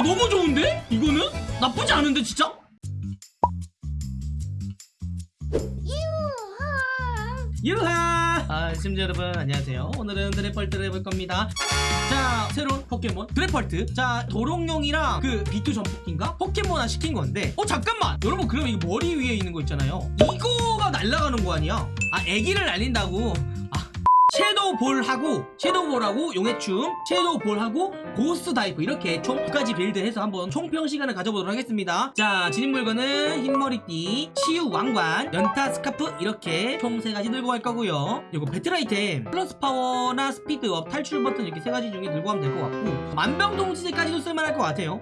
어 너무 좋은데? 이거는? 나쁘지 않은데 진짜? 유하! 아, 시청자 여러분 안녕하세요. 오늘은 드래펄트를 해볼 겁니다. 자, 새로운 포켓몬 드래펄트. 자, 도롱뇽이랑 그 B-two 전폭기인가? 포켓몬화 시킨 건데 어 잠깐만! 여러분 그럼 이거 머리 위에 있는 거 있잖아요. 이거가 날아가는 거 아니야? 아, 애기를 날린다고. 아, 섀도우 볼하고 섀도우 볼하고 용해춤 섀도우 볼하고 고스트 다이브 이렇게 총 두 가지 build해서 한번 총평 시간을 가져보도록 하겠습니다. 자 지닌 물건은 힘의머리띠 치유 왕관 연타 스카프 이렇게 총 세 가지 들고 갈 거고요. 이거 배틀 아이템 플러스 파워나 speed up 탈출 버튼 이렇게 세 가지 중에 들고 가면 될 것 같고 만병통치제까지도 쓸만할 것 같아요.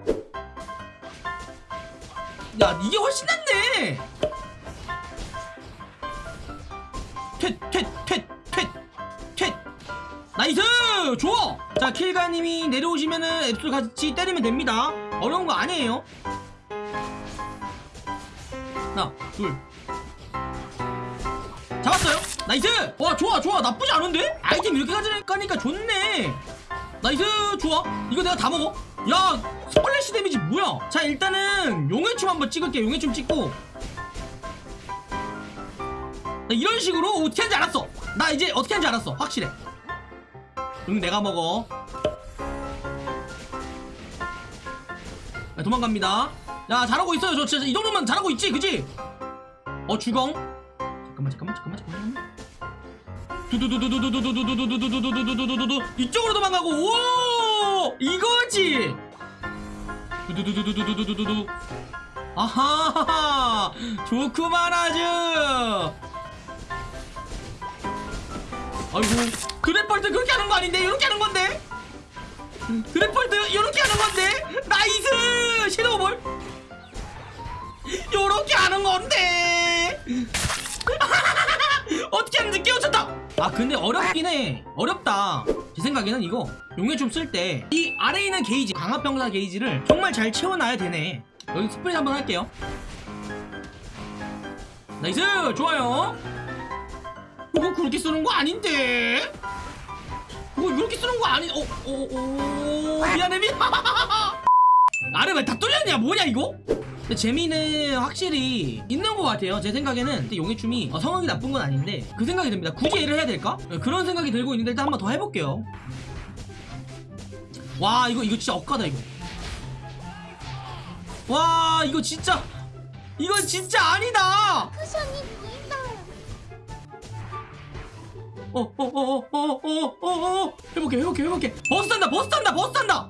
야 이게 훨씬 낫네! 퇴퇴퇴퇴 퇴 nice! 좋아! 자 킬가님이 내려오시면은 앱솔 같이 때리면 됩니다. 어려운 거 아니에요. 하나 둘. 잡았어요? nice! 와 좋아 좋아. 나쁘지 않은데? 아이템 이렇게 가져가니까 좋네. nice! 좋아. 이거 내가 다 먹어. 야 splash damage 뭐야? 자 일단은 용해춤 한번 찍을게 용해춤 찍고. 나 이런 식으로 어떻게 하는지 알았어. 나 이제 어떻게 하는지 알았어. 확실해 응 내가 먹어. 야, 도망갑니다. 야 잘하고 있어요. 저 진짜 이 정도면 잘하고 있지 그지? 어 주공. 잠깐만 잠깐만 잠깐만 잠깐만. 두두두두두두두두두두두두두두두두두두 이쪽으로 도망가고 오 이거지 두두두두두두두두두두 아하 좋구만 아주 아이고 드래펄트 그렇게 하는 거 아닌데? 이렇게 하는 건데? 드래펄트 이렇게 하는 건데? nice! 섀도우볼. 요렇게 하는 건데? 어떻게 하는지 깨우쳤다. 아 근데 어렵긴 해. 어렵다. 제 생각에는 이거 용해춤 쓸때 이 아래에 있는 게이지 강화평타 게이지를 정말 잘 채워놔야 되네. 여기 스플레이 한번 할게요. nice! 좋아요 이거 그렇게 쓰는 거 아닌데? 이거 이렇게 쓰는 거 아니 어, 어, 어, 미안해 미안 나를 왜다 뚫렸냐? 뭐냐 이거? 재미는 확실히 있는 것 같아요 제 생각에는. 근데 용해춤이 어, 성능이 나쁜 건 아닌데 그 생각이 듭니다. 굳이 얘를 해야 될까? 네, 그런 생각이 들고 있는데 일단 한번 더 해볼게요. 와 이거 이거 진짜 억까다 이거. 와 이거 진짜 이건 진짜 아니다 어, 어, 어, 어, 어, 어, 어, 어, 어. 해볼게, 해볼게, 해볼게. 버스 탄다, 버스 탄다, 버스 탄다.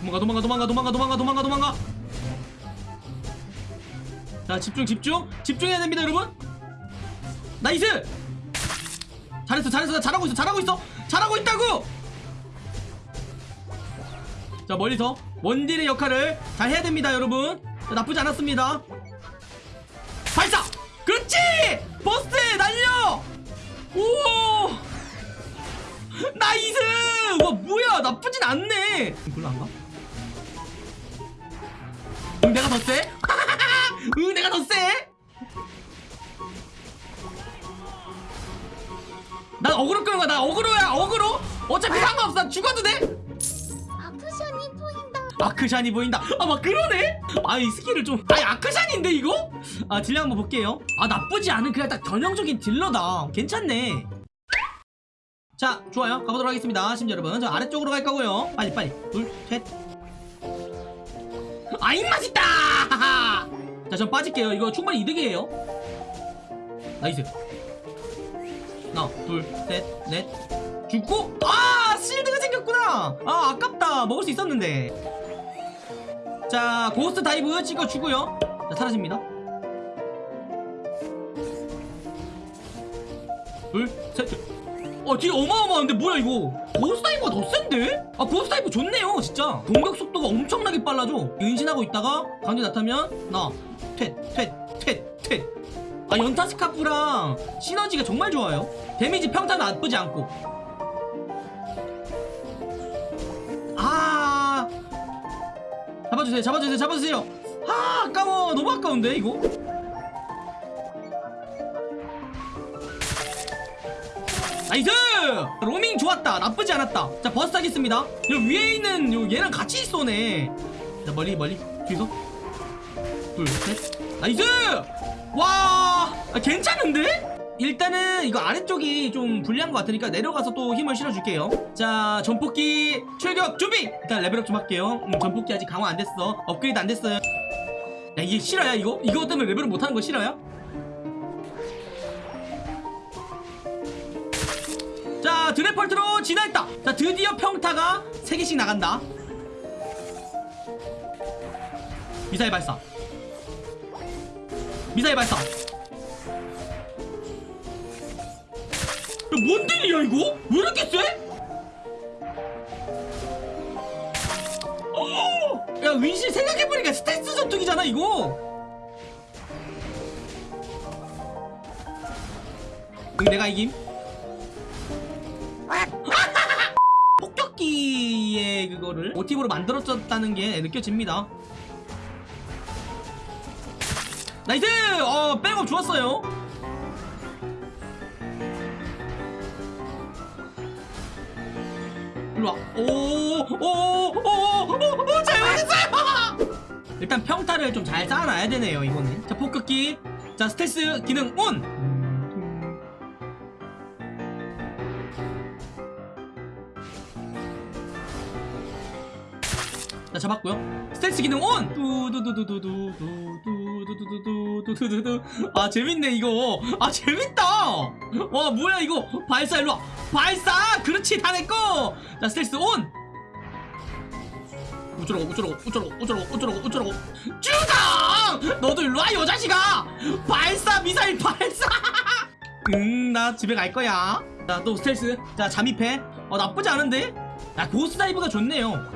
도망가, 도망가, 도망가, 도망가, 도망가, 도망가, 도망가. 자, 집중, 집중, 집중해야 됩니다, 여러분. nice. 잘했어, 잘했어, 나 잘하고 있어, 잘하고 있어, 잘하고 있다고. 자, 멀리서 원딜의 역할을 잘 해야 됩니다, 여러분. 자, 나쁘지 않았습니다. nice! 와 뭐야 나쁘진 않네 별로 안 가? 응 내가 더 세? 응 내가 더 세? 난 어그로 끄는 거야 나 어그로야 어그로 어차피 상관없어 난 죽어도 돼아 아크샨이 보인다. 아크샨이 보인다 아 막 그러네 아 이 skill을 좀 아니 아크샨인데 이거? 아 딜량 한번 볼게요 아 나쁘지 않은 그냥 딱 전형적인 딜러다 괜찮네 자 좋아요. 가보도록 하겠습니다. 심지 여러분 저 아래쪽으로 갈 거고요. 빨리 빨리. 둘셋. 아 입맛 있다! 자전 빠질게요. 이거 충분히 이득이에요. nice. 하나 둘셋넷. 죽고! 아 shield가 생겼구나! 아 아깝다. 먹을 수 있었는데. 자 고스트 다이브 찍어주고요. 자 사라집니다. 둘셋 어 뒤에 어마어마한데? 뭐야 이거? 고스트 다이브가 더 센데? 아 고스트 다이브 좋네요 진짜. 공격 속도가 엄청나게 빨라져. 은신하고 있다가 가운데 나타면 나퇴퇴퇴퇴아 연타 스카프랑 시너지가 정말 좋아요. damage 평타 나쁘지 않고. 아! 잡아주세요 잡아주세요 잡아주세요. 아 아까워. 너무 아까운데 이거 nice! 로밍 좋았다. 나쁘지 않았다. 자 버스 하겠습니다. 요 위에 있는 요 얘랑 같이 쏘네. 자 멀리 멀리. 뒤에서. 둘셋. nice! 와! 아, 괜찮은데? 일단은 이거 아래쪽이 좀 불리한 것 같으니까 내려가서 또 힘을 실어줄게요. 자 전폭기 출격 준비! 일단 level up 좀 할게요. 음, 전폭기 아직 강화 안 됐어. 업그레이드 안 됐어요. 야 이게 실화야 이거? 이거 때문에 level up 못하는 거 실화야? 자 드래펄트로 진화했다 자 드디어 평타가 3개씩 나간다 미사일 발사 미사일 발사 야, 뭔 딜이야 이거? 왜 이렇게 세? 어! 야 윈실 생각해보니까 스텔스 전투기잖아 이거 응 내가 이김 그거를 모티브로 만들어졌다는 게 느껴집니다. nice! 어 백업 좋았어요. 일로와. 오오오오오 잘못했어요! 일단 평타를 좀 잘 쌓아놔야 되네요 이거는. 자 폭격기 자 스텔스 기능 온 잡았고요 스텔스 기능 온 두두두두두두두두두두두두두두 아 재밌네 이거 아 재밌다 와 뭐야 이거 발사 일로와 발사 그렇지 다 내꺼 자 스텔스 온 어쩌라고 어쩌라고 어쩌라고 어쩌라고 어쩌라고 어쩌라고 주강 너도 일로와 여자식아 발사 미사일 발사 응나 집에 갈 거야 자 또 스텔스 자 잠입해 어 나쁘지 않은데 야 고스 다이브가 좋네요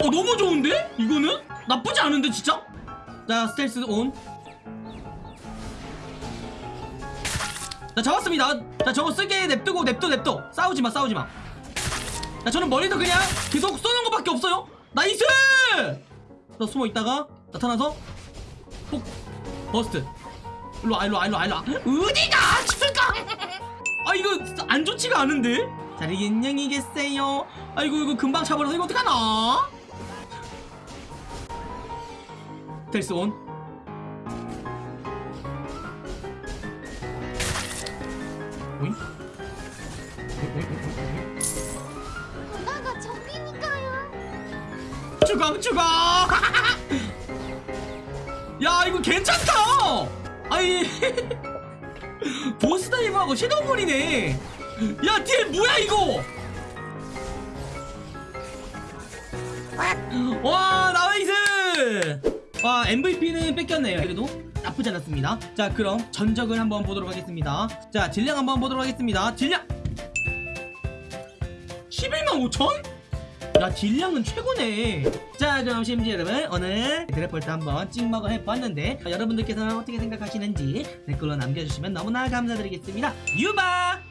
어 너무 좋은데? 이거는? 나쁘지 않은데 진짜? 자 스텔스 온. 자 잡았습니다. 자 저거 쓰게 냅두고 냅둬 냅둬. 싸우지마 싸우지마. 자 저는 머리도 그냥 계속 쏘는 것밖에 없어요. 나이스! 자 숨어 있다가 나타나서 폭 버스트. 일로와 일로와 일로와 일로와. 어디가 출강? 아 이거 안 좋지가 않은데? 자 이게 인형이겠어요 아이고 이거 금방 차버려서 이거 어떡하나 텔스 온 오잉? 누나가 적이니까요. 주강 주강 야 이거 괜찮다! 아이 보스 다이브하고 섀도우볼이네. 야딜 뭐야 이거? 와 나이스 와 MVP는 뺏겼네요. 그래도 나쁘지 않았습니다. 자 그럼 전적을 한번 보도록 하겠습니다. 자 딜량 한번 보도록 하겠습니다. 딜량! 11만 5천? 야 딜량은 최고네. 자 그럼 심지 여러분 오늘 드래펄트 한번 찍먹을 해봤는데 자, 여러분들께서는 어떻게 생각하시는지 댓글로 남겨주시면 너무나 감사드리겠습니다. 유바